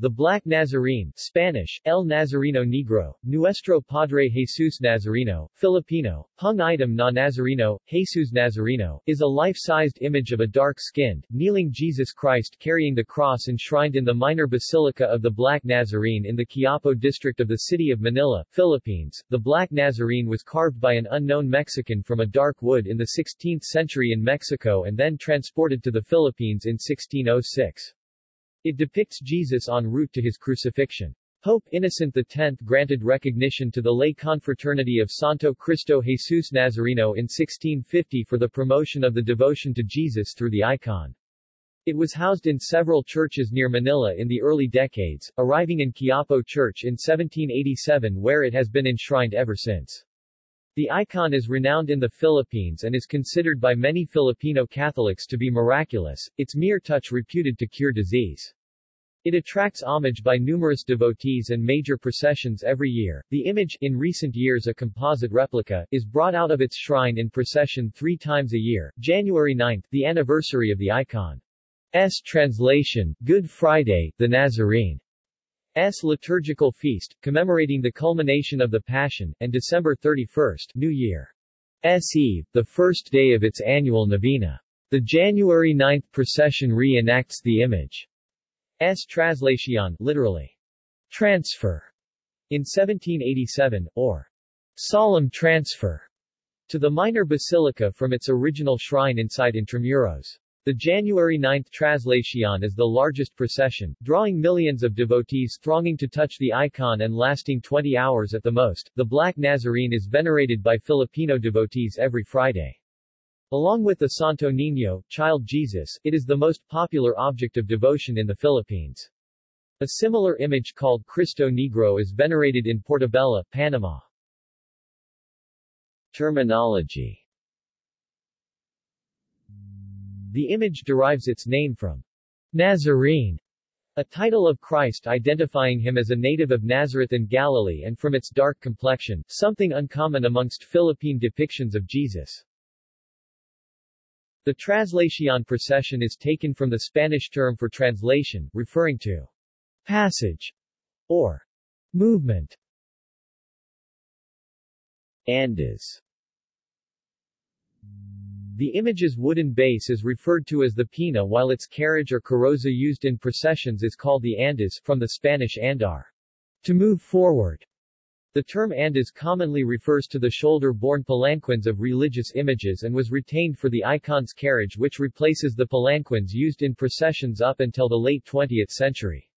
The Black Nazarene Spanish, El Nazareno Negro, Nuestro Padre Jesus Nazareno, Filipino, Hung Itim na Nazareno, Jesus Nazareno, is a life-sized image of a dark-skinned, kneeling Jesus Christ carrying the cross enshrined in the minor basilica of the Black Nazarene in the Quiapo district of the city of Manila, Philippines. The Black Nazarene was carved by an unknown Mexican from a dark wood in the 16th century in Mexico and then transported to the Philippines in 1606. It depicts Jesus en route to his crucifixion. Pope Innocent X granted recognition to the lay confraternity of Santo Cristo Jesus Nazareno in 1650 for the promotion of the devotion to Jesus through the icon. It was housed in several churches near Manila in the early decades, arriving in Quiapo Church in 1787 where it has been enshrined ever since. The icon is renowned in the Philippines and is considered by many Filipino Catholics to be miraculous, its mere touch reputed to cure disease. It attracts homage by numerous devotees and major processions every year. The image, in recent years a composite replica, is brought out of its shrine in procession three times a year. January 9, the anniversary of the icon's translation, Good Friday, the Nazarene. S. liturgical feast, commemorating the culmination of the Passion, and December 31, New Year. S. Eve, the first day of its annual novena. The January 9 procession re-enacts the image. S. translation, literally, transfer, in 1787, or solemn transfer, to the minor basilica from its original shrine inside Intramuros. The January 9 Traslacion is the largest procession, drawing millions of devotees thronging to touch the icon and lasting 20 hours at the most. The Black Nazarene is venerated by Filipino devotees every Friday. Along with the Santo Niño, Child Jesus, it is the most popular object of devotion in the Philippines. A similar image called Cristo Negro is venerated in Portobelo, Panama. Terminology The image derives its name from Nazarene, a title of Christ identifying him as a native of Nazareth in Galilee and from its dark complexion, something uncommon amongst Philippine depictions of Jesus. The Traslacion procession is taken from the Spanish term for translation, referring to passage or movement. Andas the image's wooden base is referred to as the pina while its carriage or carroza used in processions is called the andas from the Spanish andar, to move forward. The term andas commonly refers to the shoulder-borne palanquins of religious images and was retained for the icon's carriage which replaces the palanquins used in processions up until the late 20th century.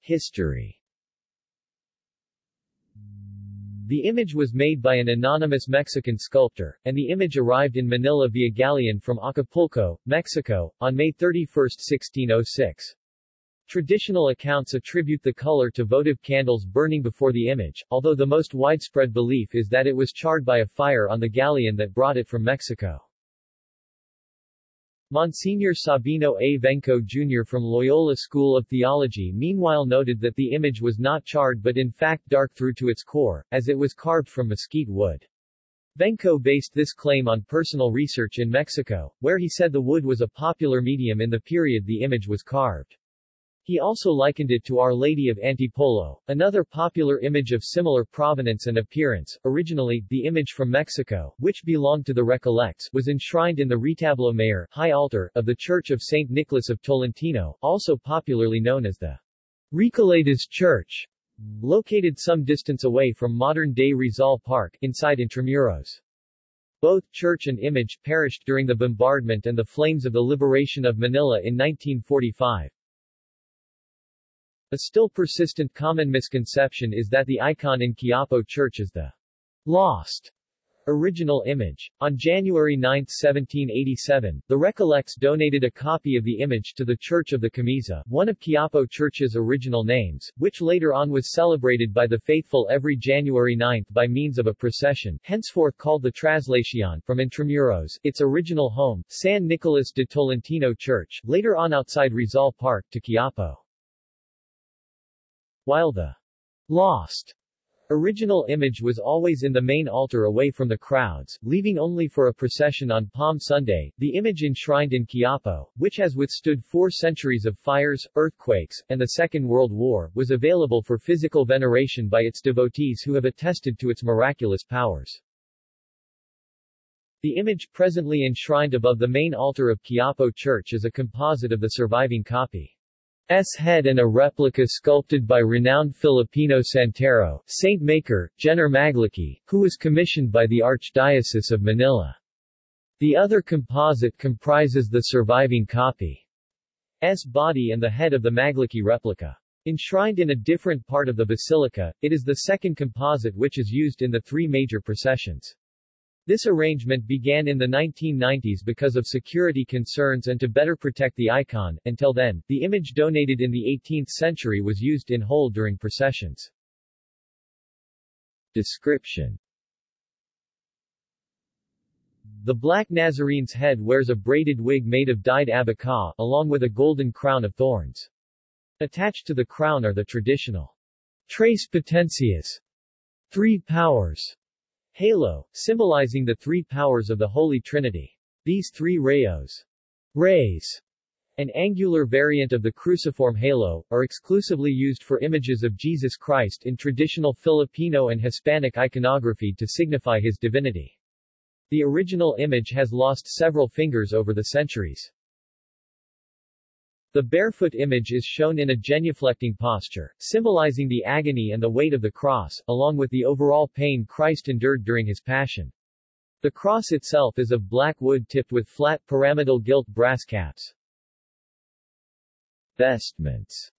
History the image was made by an anonymous Mexican sculptor, and the image arrived in Manila via galleon from Acapulco, Mexico, on May 31, 1606. Traditional accounts attribute the color to votive candles burning before the image, although the most widespread belief is that it was charred by a fire on the galleon that brought it from Mexico. Monsignor Sabino A. Vengco Jr. from Loyola School of Theology meanwhile noted that the image was not charred but in fact dark through to its core, as it was carved from mesquite wood. Vengco based this claim on personal research in Mexico, where he said the wood was a popular medium in the period the image was carved. He also likened it to Our Lady of Antipolo, another popular image of similar provenance and appearance. Originally, the image from Mexico, which belonged to the Recollects, was enshrined in the Retablo Mayor high altar of the Church of St. Nicholas of Tolentino, also popularly known as the Recoletas Church, located some distance away from modern-day Rizal Park, inside Intramuros. Both church and image perished during the bombardment and the flames of the liberation of Manila in 1945. A still persistent common misconception is that the icon in Quiapo Church is the lost original image. On January 9, 1787, the Recollects donated a copy of the image to the Church of the Camisa, one of Quiapo Church's original names, which later on was celebrated by the faithful every January 9 by means of a procession, henceforth called the Traslacion, from Intramuros, its original home, San Nicolas de Tolentino Church, later on outside Rizal Park, to Quiapo. While the lost Original image was always in the main altar away from the crowds, leaving only for a procession on Palm Sunday. The image enshrined in Quiapo, which has withstood four centuries of fires, earthquakes, and the Second World War, was available for physical veneration by its devotees who have attested to its miraculous powers. The image presently enshrined above the main altar of Quiapo Church is a composite of the surviving copy. S head and a replica sculpted by renowned Filipino Santero, Saint Maker, Gener Maglaqui, who was commissioned by the Archdiocese of Manila. The other composite comprises the surviving copy. S body and the head of the Magliki replica. Enshrined in a different part of the basilica, it is the second composite which is used in the three major processions. This arrangement began in the 1990s because of security concerns and to better protect the icon. Until then, the image donated in the 18th century was used in whole during processions. Description The Black Nazarene's head wears a braided wig made of dyed abaca, along with a golden crown of thorns. Attached to the crown are the traditional Tres Potencias, three powers, Halo, symbolizing the three powers of the Holy Trinity. These three rayos, rays, an angular variant of the cruciform halo, are exclusively used for images of Jesus Christ in traditional Filipino and Hispanic iconography to signify his divinity. The original image has lost several fingers over the centuries. The barefoot image is shown in a genuflecting posture, symbolizing the agony and the weight of the cross, along with the overall pain Christ endured during his passion. The cross itself is of black wood tipped with flat pyramidal gilt brass caps. Vestments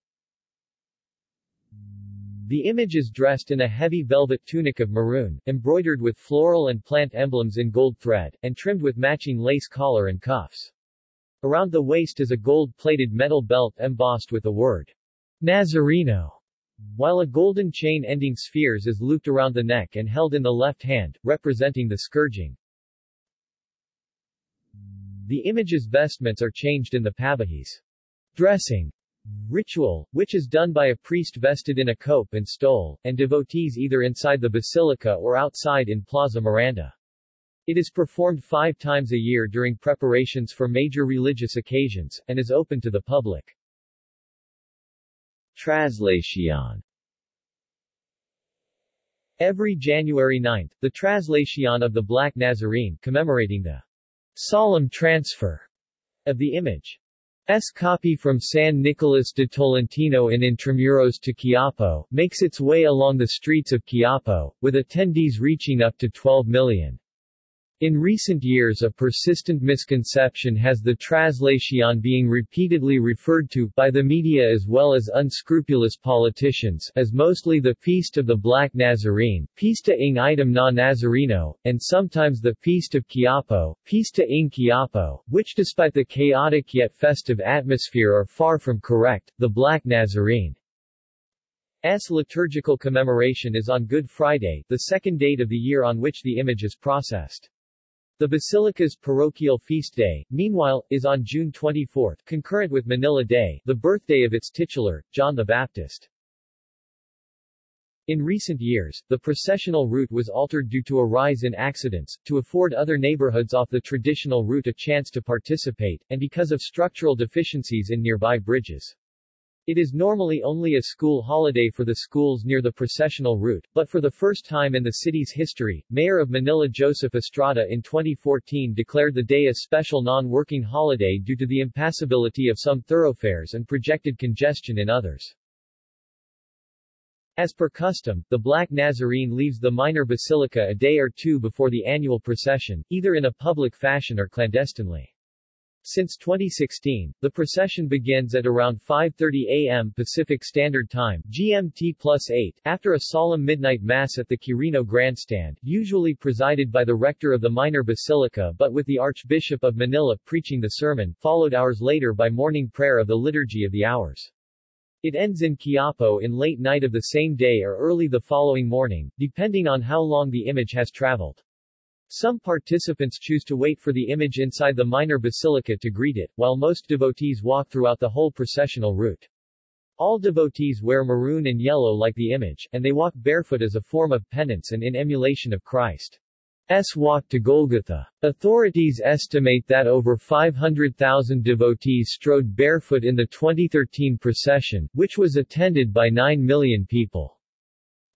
The image is dressed in a heavy velvet tunic of maroon, embroidered with floral and plant emblems in gold thread, and trimmed with matching lace collar and cuffs. Around the waist is a gold-plated metal belt embossed with the word Nazareno, while a golden chain ending spheres is looped around the neck and held in the left hand, representing the scourging. The image's vestments are changed in the pabihis dressing ritual, which is done by a priest vested in a cope and stole, and devotees either inside the basilica or outside in Plaza Miranda. It is performed five times a year during preparations for major religious occasions, and is open to the public. Traslacion Every January 9, the Traslacion of the Black Nazarene, commemorating the solemn transfer of the image. S copy from San Nicolas de Tolentino in Intramuros to Quiapo, makes its way along the streets of Quiapo, with attendees reaching up to 12 million. In recent years a persistent misconception has the Traslacion being repeatedly referred to, by the media as well as unscrupulous politicians, as mostly the Feast of the Black Nazarene, Pista ng Itim na Nazareno, and sometimes the Feast of Quiapo, Pista ng Quiapo, which despite the chaotic yet festive atmosphere are far from correct. The Black Nazarene S liturgical commemoration is on Good Friday, the second date of the year on which the image is processed. The Basilica's parochial feast day, meanwhile, is on June 24, concurrent with Manila Day, the birthday of its titular, John the Baptist. In recent years, the processional route was altered due to a rise in accidents, to afford other neighborhoods off the traditional route a chance to participate, and because of structural deficiencies in nearby bridges. It is normally only a school holiday for the schools near the processional route, but for the first time in the city's history, Mayor of Manila Joseph Estrada in 2014 declared the day a special non-working holiday due to the impassability of some thoroughfares and projected congestion in others. As per custom, the Black Nazarene leaves the minor basilica a day or two before the annual procession, either in a public fashion or clandestinely. Since 2016, the procession begins at around 5.30 a.m. Pacific Standard Time GMT plus 8, after a solemn midnight mass at the Quirino Grandstand, usually presided by the rector of the minor basilica but with the Archbishop of Manila preaching the sermon, followed hours later by morning prayer of the Liturgy of the Hours. It ends in Quiapo in late night of the same day or early the following morning, depending on how long the image has traveled. Some participants choose to wait for the image inside the minor basilica to greet it, while most devotees walk throughout the whole processional route. All devotees wear maroon and yellow like the image, and they walk barefoot as a form of penance and in emulation of Christ. S. walk to Golgotha. Authorities estimate that over 500,000 devotees strode barefoot in the 2013 procession, which was attended by 9 million people.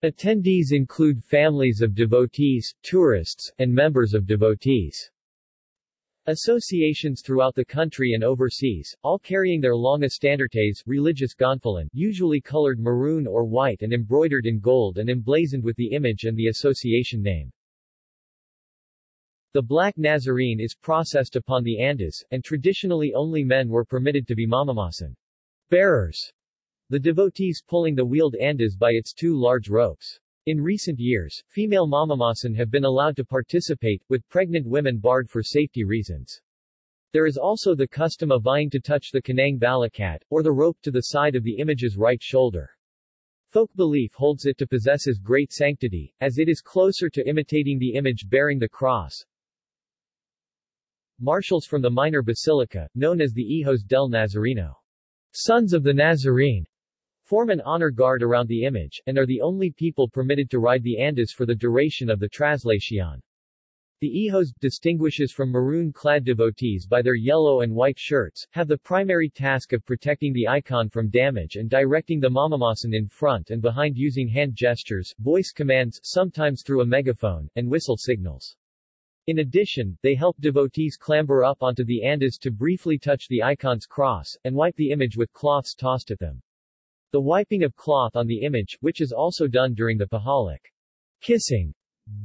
Attendees include families of devotees, tourists, and members of devotees. Associations throughout the country and overseas, all carrying their long estandartes, religious gonfalon, usually colored maroon or white and embroidered in gold and emblazoned with the image and the association name. The Black Nazarene is processed upon the andas, and traditionally only men were permitted to be namamasan bearers, the devotees pulling the wheeled andas by its two large ropes. In recent years, female namamasan have been allowed to participate, with pregnant women barred for safety reasons. There is also the custom of vying to touch the kanang balikat, or the rope to the side of the image's right shoulder. Folk belief holds it to possesses great sanctity, as it is closer to imitating the image bearing the cross, Marshals from the minor basilica, known as the Hijos del Nazareno, Sons of the Nazarene, form an honor guard around the image, and are the only people permitted to ride the andas for the duration of the traslación. The Hijos, distinguishes from maroon-clad devotees by their yellow and white shirts, have the primary task of protecting the icon from damage and directing the namamasan in front and behind using hand gestures, voice commands sometimes through a megaphone, and whistle signals. In addition, they help devotees clamber up onto the andas to briefly touch the icon's cross, and wipe the image with cloths tossed at them. The wiping of cloth on the image, which is also done during the Pahalik kissing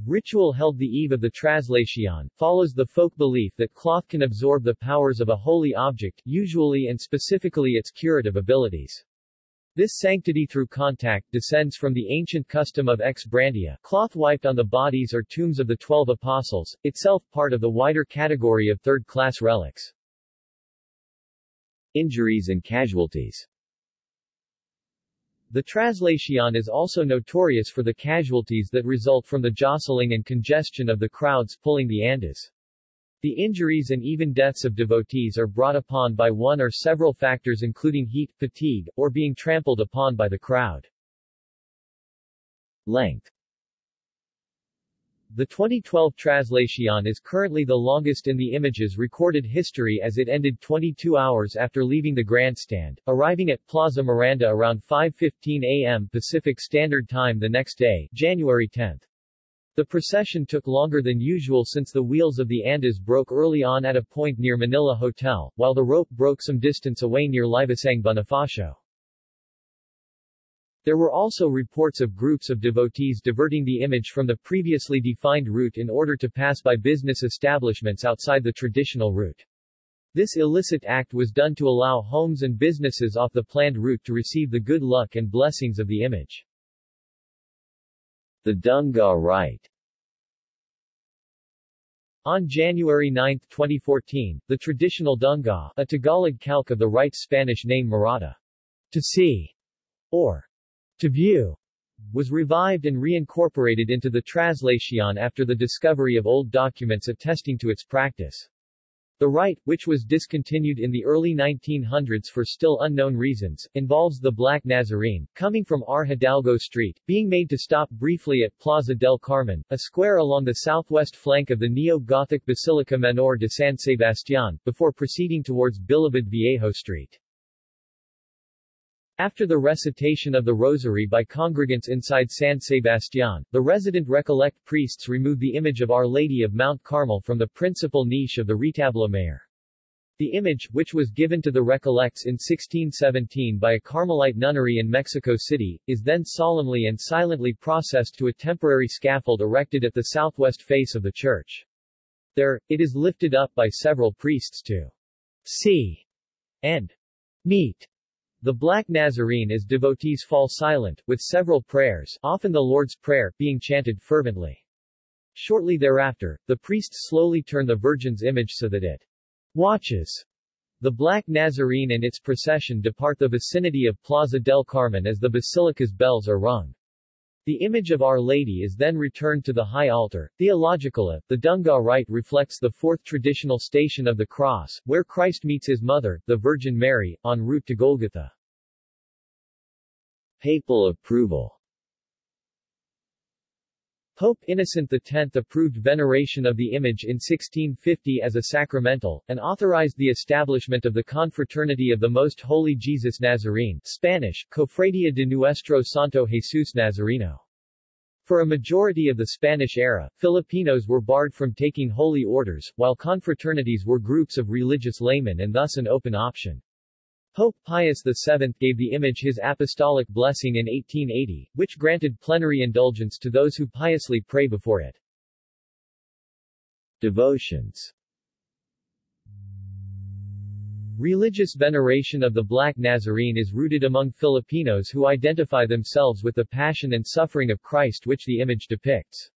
ritual held the eve of the traslación, follows the folk belief that cloth can absorb the powers of a holy object, usually and specifically its curative abilities. This sanctity through contact descends from the ancient custom of ex brandea cloth wiped on the bodies or tombs of the Twelve Apostles, itself part of the wider category of third-class relics. Injuries and casualties The traslación is also notorious for the casualties that result from the jostling and congestion of the crowds pulling the andas. The injuries and even deaths of devotees are brought upon by one or several factors including heat, fatigue, or being trampled upon by the crowd. Length The 2012 traslación is currently the longest in the image's recorded history as it ended 22 hours after leaving the grandstand, arriving at Plaza Miranda around 5.15 a.m. Pacific Standard Time the next day, January 10. The procession took longer than usual since the wheels of the andas broke early on at a point near Manila Hotel, while the rope broke some distance away near Liwasang Bonifacio. There were also reports of groups of devotees diverting the image from the previously defined route in order to pass by business establishments outside the traditional route. This illicit act was done to allow homes and businesses off the planned route to receive the good luck and blessings of the image. The Dungaw Rite on January 9, 2014, the traditional Dungaw, a Tagalog calque of the right Spanish name Mirada, to see, or to view, was revived and reincorporated into the traslación after the discovery of old documents attesting to its practice. The rite, which was discontinued in the early 1900s for still unknown reasons, involves the Black Nazarene, coming from R. Hidalgo Street, being made to stop briefly at Plaza del Carmen, a square along the southwest flank of the neo-Gothic Basilica Menor de San Sebastián, before proceeding towards Bilibid Viejo Street. After the recitation of the rosary by congregants inside San Sebastián, the resident Recollect priests remove the image of Our Lady of Mount Carmel from the principal niche of the retablo mayor. The image, which was given to the Recollects in 1617 by a Carmelite nunnery in Mexico City, is then solemnly and silently processed to a temporary scaffold erected at the southwest face of the church. There, it is lifted up by several priests to see and meet the Black Nazarene as devotees fall silent, with several prayers, often the Lord's Prayer, being chanted fervently. Shortly thereafter, the priests slowly turn the Virgin's image so that it watches. The Black Nazarene and its procession depart the vicinity of Plaza del Carmen as the basilica's bells are rung. The image of Our Lady is then returned to the high altar. Theologically, uh, the Dungaw rite reflects the fourth traditional station of the cross, where Christ meets his mother, the Virgin Mary, en route to Golgotha. Papal approval Pope Innocent X approved veneration of the image in 1650 as a sacramental, and authorized the establishment of the Confraternity of the Most Holy Jesus Nazarene Spanish, Cofradía de Nuestro Santo Jesús Nazareno. For a majority of the Spanish era, Filipinos were barred from taking holy orders, while confraternities were groups of religious laymen and thus an open option. Pope Pius VII gave the image his apostolic blessing in 1880, which granted plenary indulgence to those who piously pray before it. Devotions Religious veneration of the Black Nazarene is rooted among Filipinos who identify themselves with the passion and suffering of Christ which the image depicts.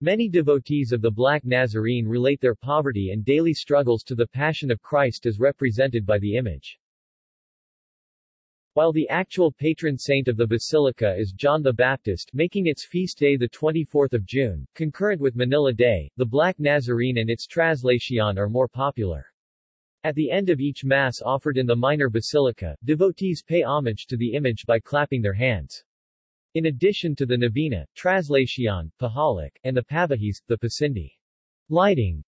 Many devotees of the Black Nazarene relate their poverty and daily struggles to the Passion of Christ as represented by the image. While the actual patron saint of the basilica is John the Baptist making its feast day 24 June, concurrent with Manila Day, the Black Nazarene and its Traslacion are more popular. At the end of each Mass offered in the minor basilica, devotees pay homage to the image by clapping their hands. In addition to the Novena, Traslacion, Pahalik, and the Pabihis, the Pasindi. Lighting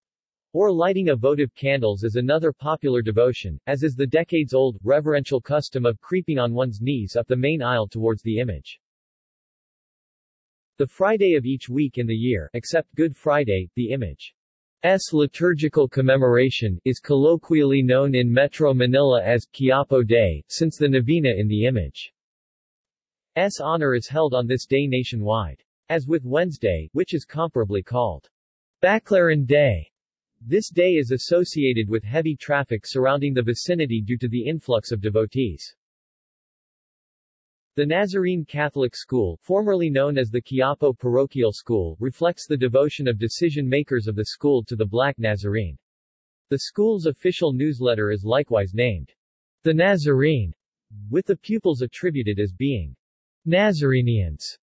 or lighting of votive candles is another popular devotion, as is the decades-old, reverential custom of creeping on one's knees up the main aisle towards the image. The Friday of each week in the year, except Good Friday, the image's liturgical commemoration, is colloquially known in Metro Manila as Quiapo Day, since the novena in the image's honor is held on this day nationwide. As with Wednesday, which is comparably called Baclaran Day, this day is associated with heavy traffic surrounding the vicinity due to the influx of devotees. The Nazarene Catholic School, formerly known as the Quiapo Parochial School, reflects the devotion of decision-makers of the school to the Black Nazarene. The school's official newsletter is likewise named, The Nazarene, with the pupils attributed as being Nazareneans.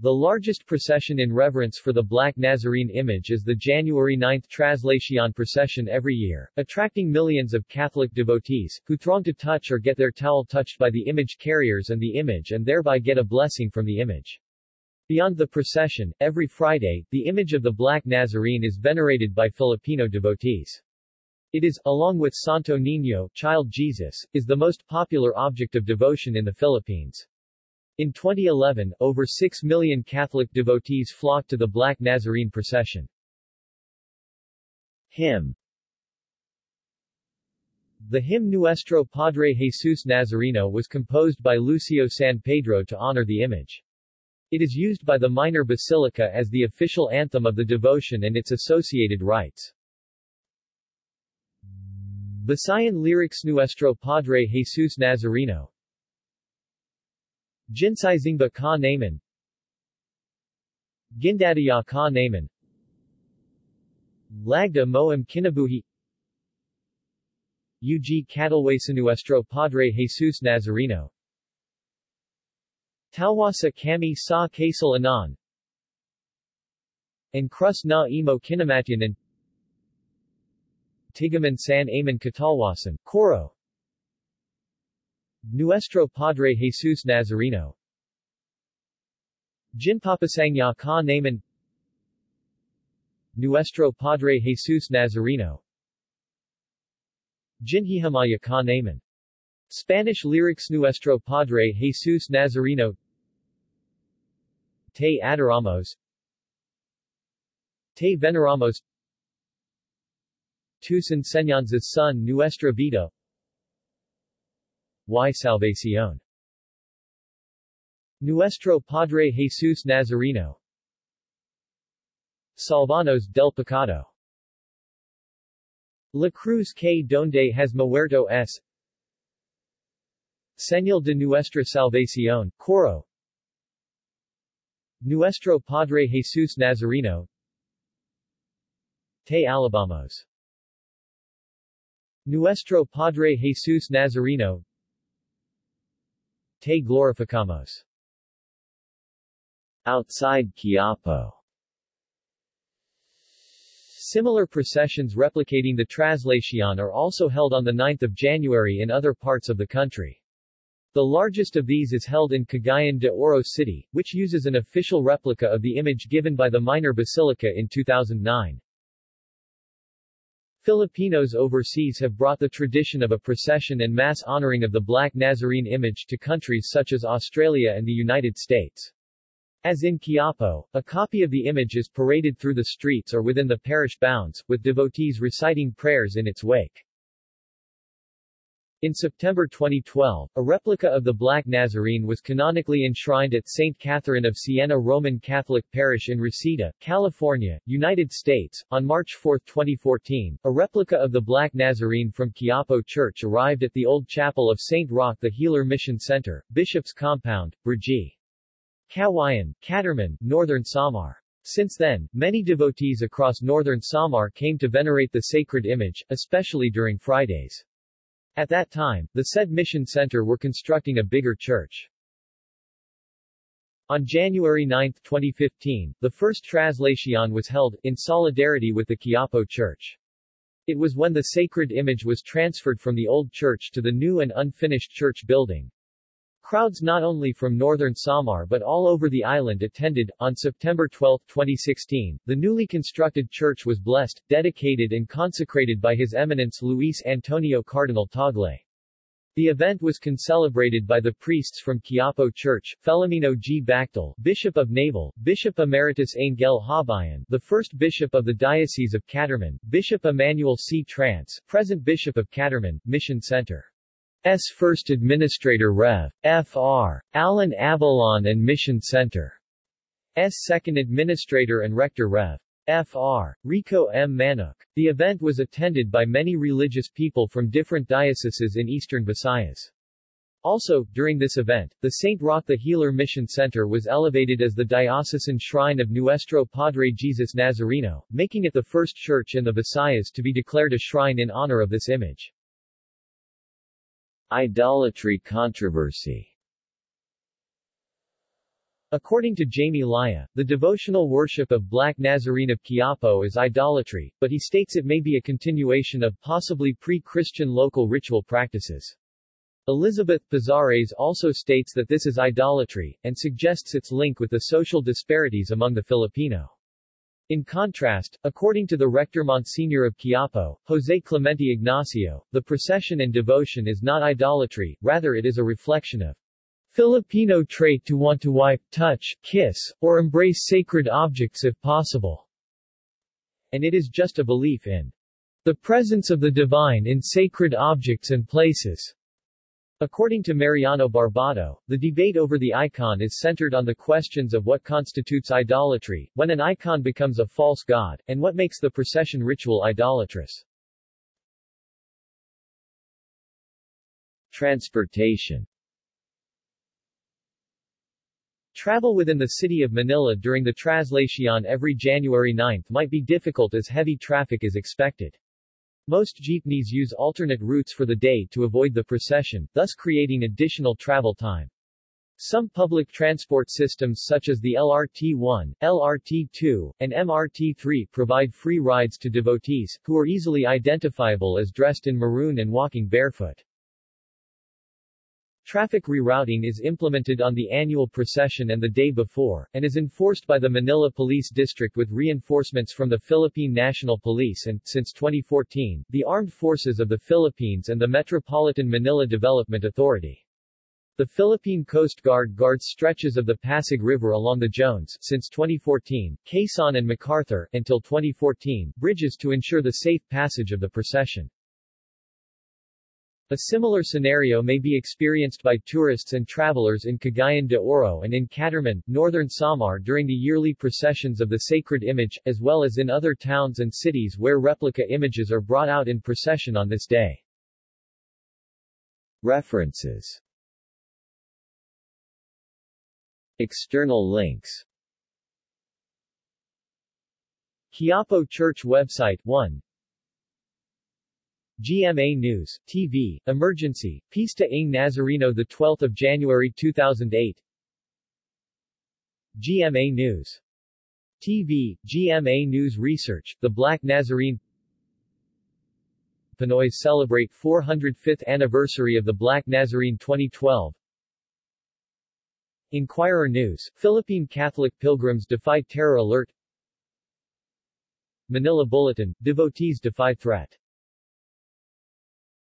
The largest procession in reverence for the Black Nazarene image is the January 9 Traslacion procession every year, attracting millions of Catholic devotees, who throng to touch or get their towel touched by the image carriers and the image and thereby get a blessing from the image. Beyond the procession, every Friday, the image of the Black Nazarene is venerated by Filipino devotees. It is, along with Santo Niño, Child Jesus, is the most popular object of devotion in the Philippines. In 2011, over 6 million Catholic devotees flocked to the Black Nazarene procession. Hymn The hymn Nuestro Padre Jesus Nazareno was composed by Lucio San Pedro to honor the image. It is used by the minor basilica as the official anthem of the devotion and its associated rites. Visayan lyrics Nuestro Padre Jesus Nazareno Jinsaizingba ka naman Gindadaya ka naman Lagda moam kinabuhi. UG Catalway Nuestro Padre Jesus Nazareno. Talwasa kami sa kasal anan and crus na imo kinamatyanan. Tigaman san aman katalwasan, Coro Nuestro Padre Jesus Nazareno. Jinpapasangya ka naman Nuestro Padre Jesus Nazareno. Jinhihamaya ka naman Spanish lyrics Nuestro Padre Jesus Nazareno. Te adoramos. Te veneramos. Tus enseñanzas son nuestra vida y Salvación. Nuestro Padre Jesus Nazareno. Salvanos del Pecado. La Cruz que donde has muerto es Señal de Nuestra Salvación, Coro. Nuestro Padre Jesus Nazareno. Te alabamos. Nuestro Padre Jesus Nazareno Te glorificamos. Outside Quiapo Similar processions replicating the Traslacion are also held on 9 January in other parts of the country. The largest of these is held in Cagayan de Oro City, which uses an official replica of the image given by the Minor Basilica in 2009. Filipinos overseas have brought the tradition of a procession and mass honoring of the Black Nazarene image to countries such as Australia and the United States. As in Quiapo, a copy of the image is paraded through the streets or within the parish bounds, with devotees reciting prayers in its wake. In September 2012, a replica of the Black Nazarene was canonically enshrined at St. Catherine of Siena Roman Catholic Parish in Reseda, California, United States. On March 4, 2014, a replica of the Black Nazarene from Quiapo Church arrived at the old chapel of St. Roque the Healer Mission Center, Bishop's Compound, Brgy. Kawayan, Catarman, Northern Samar. Since then, many devotees across northern Samar came to venerate the sacred image, especially during Fridays. At that time, the said mission center were constructing a bigger church. On January 9, 2015, the first Traslacion was held, in solidarity with the Quiapo Church. It was when the sacred image was transferred from the old church to the new and unfinished church building. Crowds not only from northern Samar but all over the island attended. On September 12, 2016, the newly constructed church was blessed, dedicated and consecrated by His Eminence Luis Antonio Cardinal Tagle. The event was concelebrated by the priests from Quiapo Church, Filomeno G. Bactol, Bishop of Naval, Bishop Emeritus Angel Hobayan, the first Bishop of the Diocese of Catarman, Bishop Emmanuel C. Trance, present Bishop of Catarman, Mission Center. S. First Administrator Rev. Fr. Alan Avalon and Mission Center. S. Second Administrator and Rector Rev. Fr. Rico M. Manuk. The event was attended by many religious people from different dioceses in eastern Visayas. Also, during this event, the St. Roque the Healer Mission Center was elevated as the diocesan shrine of Nuestro Padre Jesus Nazareno, making it the first church in the Visayas to be declared a shrine in honor of this image. Idolatry controversy According to Jaime Laya, the devotional worship of Black Nazarene of Quiapo is idolatry, but he states it may be a continuation of possibly pre-Christian local ritual practices. Elizabeth Pizares also states that this is idolatry, and suggests its link with the social disparities among the Filipino. In contrast, according to the rector Monsignor of Quiapo, Jose Clemente Ignacio, the procession and devotion is not idolatry, rather it is a reflection of Filipino trait to want to wipe, touch, kiss, or embrace sacred objects if possible. And it is just a belief in the presence of the divine in sacred objects and places. According to Mariano Barbato, the debate over the icon is centered on the questions of what constitutes idolatry, when an icon becomes a false god, and what makes the procession ritual idolatrous. Transportation Travel within the city of Manila during the Traslacion every January 9 might be difficult as heavy traffic is expected. Most jeepneys use alternate routes for the day to avoid the procession, thus creating additional travel time. Some public transport systems such as the LRT-1, LRT-2, and MRT-3 provide free rides to devotees, who are easily identifiable as dressed in maroon and walking barefoot. Traffic rerouting is implemented on the annual procession and the day before, and is enforced by the Manila Police District with reinforcements from the Philippine National Police and, since 2014, the Armed Forces of the Philippines and the Metropolitan Manila Development Authority. The Philippine Coast Guard guards stretches of the Pasig River along the Jones since 2014, Quezon and MacArthur, until 2014, bridges to ensure the safe passage of the procession. A similar scenario may be experienced by tourists and travelers in Cagayan de Oro and in Catarman, northern Samar during the yearly processions of the sacred image, as well as in other towns and cities where replica images are brought out in procession on this day. References External links Quiapo Church website 1 GMA News, TV, Emergency, Pista ng Nazareno 12 January 2008 GMA News. TV, GMA News Research, The Black Nazarene. Pinoys celebrate 405th anniversary of the Black Nazarene 2012 Inquirer News, Philippine Catholic pilgrims defy terror alert. Manila Bulletin, devotees defy threat